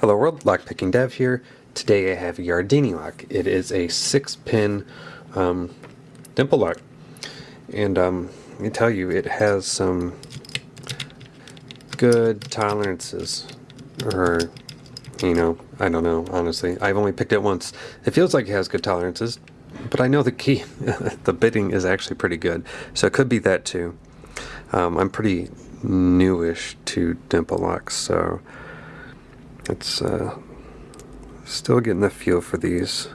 Hello world, Lockpicking Dev here. Today I have a Yardeni lock. It is a six pin um, dimple lock. And um, let me tell you, it has some good tolerances. Or, you know, I don't know, honestly. I've only picked it once. It feels like it has good tolerances, but I know the key, the bitting is actually pretty good. So it could be that too. Um, I'm pretty newish to dimple locks, so it's uh, still getting the feel for these.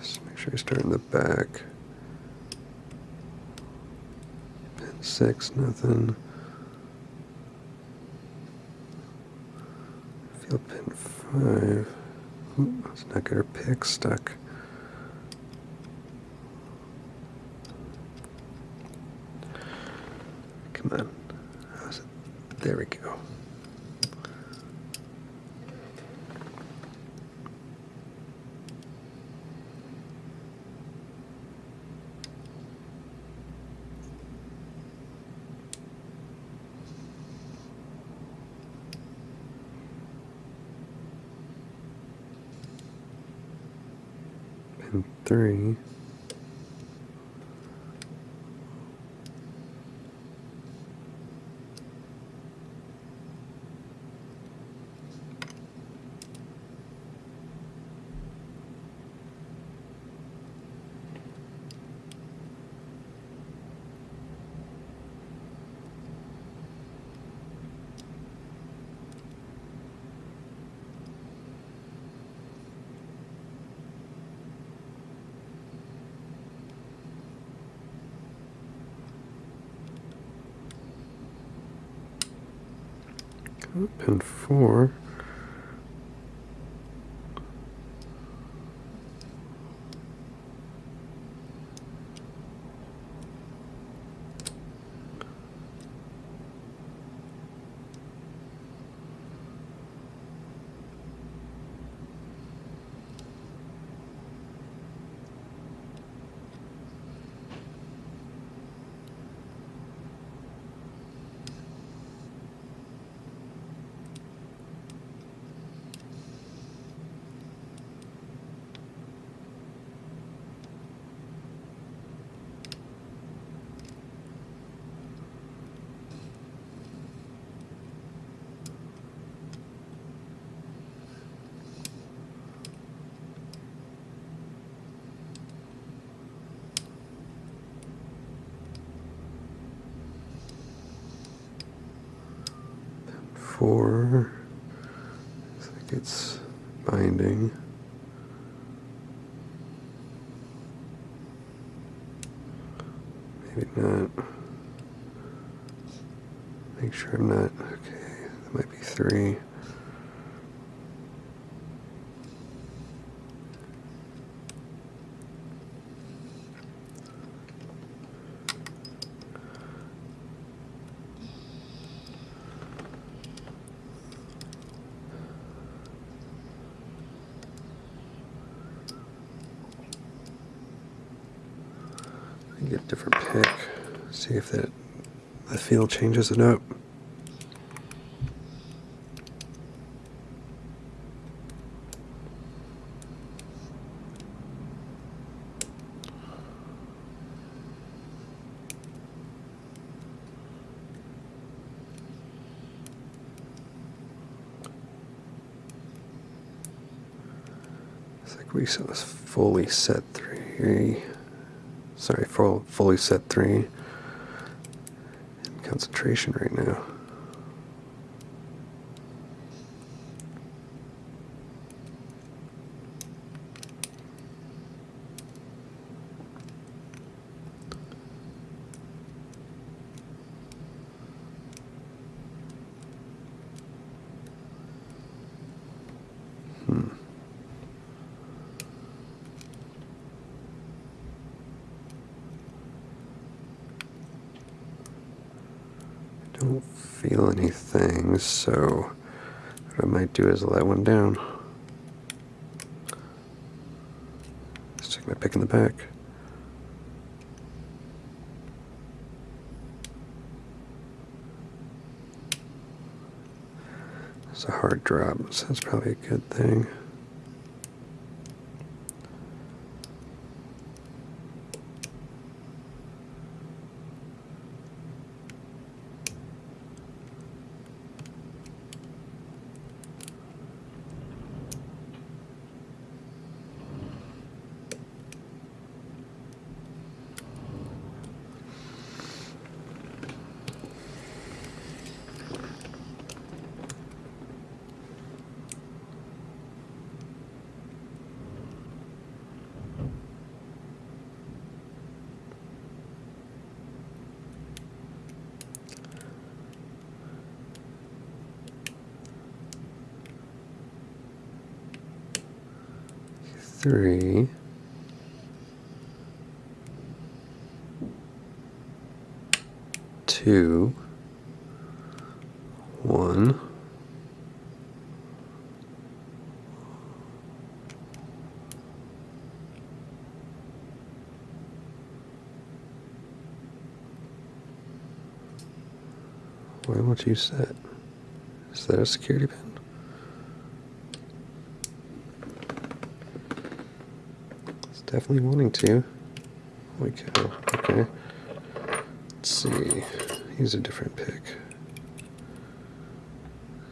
Just make sure start in the back. Pin six, nothing. Feel pin five. Ooh, let's not get our pick stuck. Come on. There we go. Pin Pin four. Four. Looks like it's binding. Maybe not. Make sure I'm not. Okay, that might be three. Different pick. See if that the feel changes it up. It's like we saw fully set three. Sorry, full, fully set three. Concentration right now. Don't feel anything, so what I might do is let one down. Stick my pick in the back. It's a hard drop, so that's probably a good thing. Three. Two. One. Why won't you set? Is that a security pin? It's definitely wanting to. Holy cow. Okay. Let's see. Use a different pick.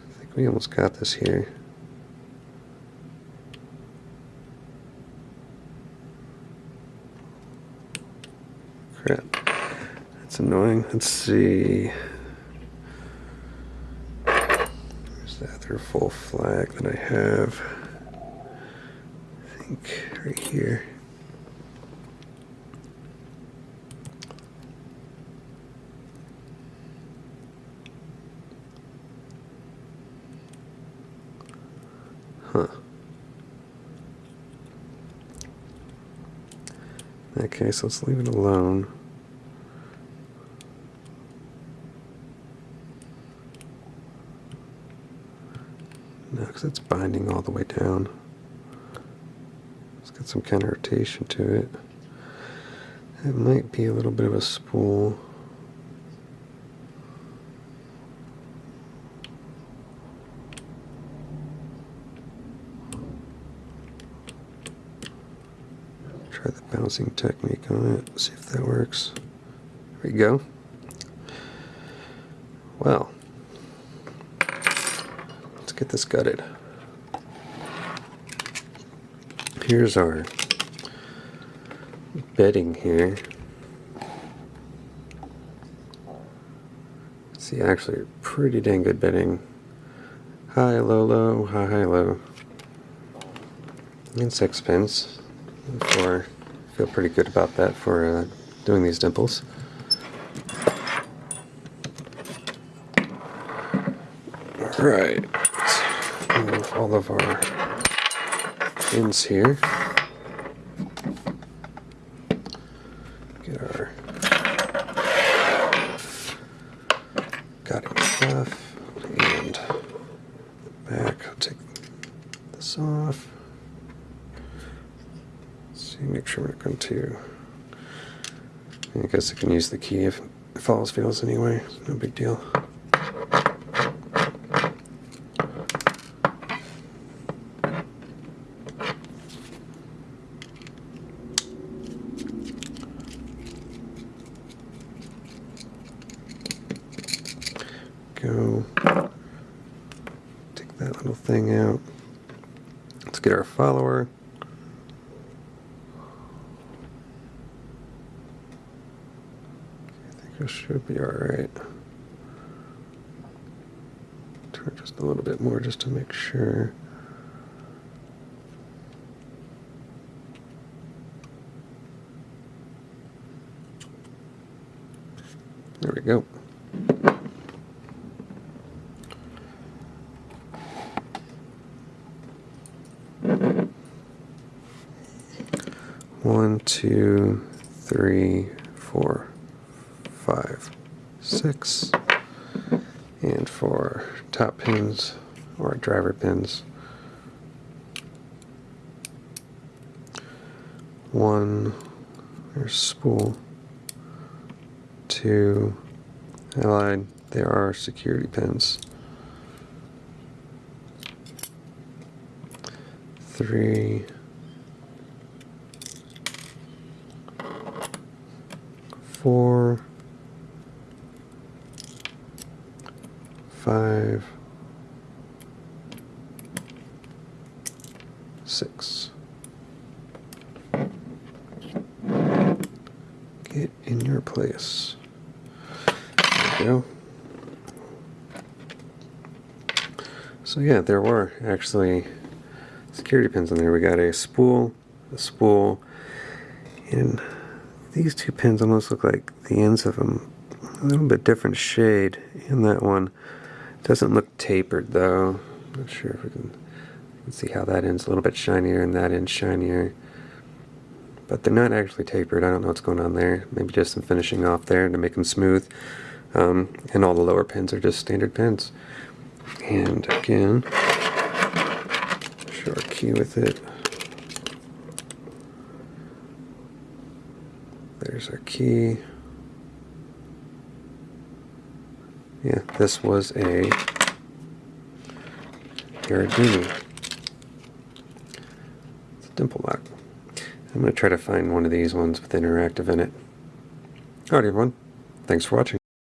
I think we almost got this here. Crap. That's annoying. Let's see. Where's the other full flag that I have? I think right here. Huh. In that case, let's leave it alone. No, because it's binding all the way down. It's got some kind of rotation to it. It might be a little bit of a spool. Technique on it, see if that works. There we go. Well, let's get this gutted. Here's our bitting here. See, actually, pretty dang good bitting. High, low, low, high, high, low. And six pins. For feel pretty good about that for uh, doing these dimples. All right, move all of our pins here. Get our cutting stuff and back. I'll take this off. Make sure we're going to I guess I can use the key if it falls fails anyway. No big deal. Go. Take that little thing out. Let's get our follower. I think it should be alright. Turn just a little bit more just to make sure. There we go. One, two, three, four, six. And for top pins or driver pins, one, there's spool, two, allied, there are security pins, three, four, five, six. Get in your place. There we go. So yeah, there were actually security pins in there. We got a spool, a spool, and these two pins almost look like the ends of them a little bit different shade in that one. Doesn't look tapered though. Not sure if we can, can see how that end's a little bit shinier and that end's shinier. But they're not actually tapered. I don't know what's going on there. Maybe just some finishing off there to make them smooth. Um, and all the lower pins are just standard pins. And again, our key with it. There's our key. Yeah, this was a Yardeni. It's a dimple lock. I'm going to try to find one of these ones with interactive in it. Alright everyone, thanks for watching.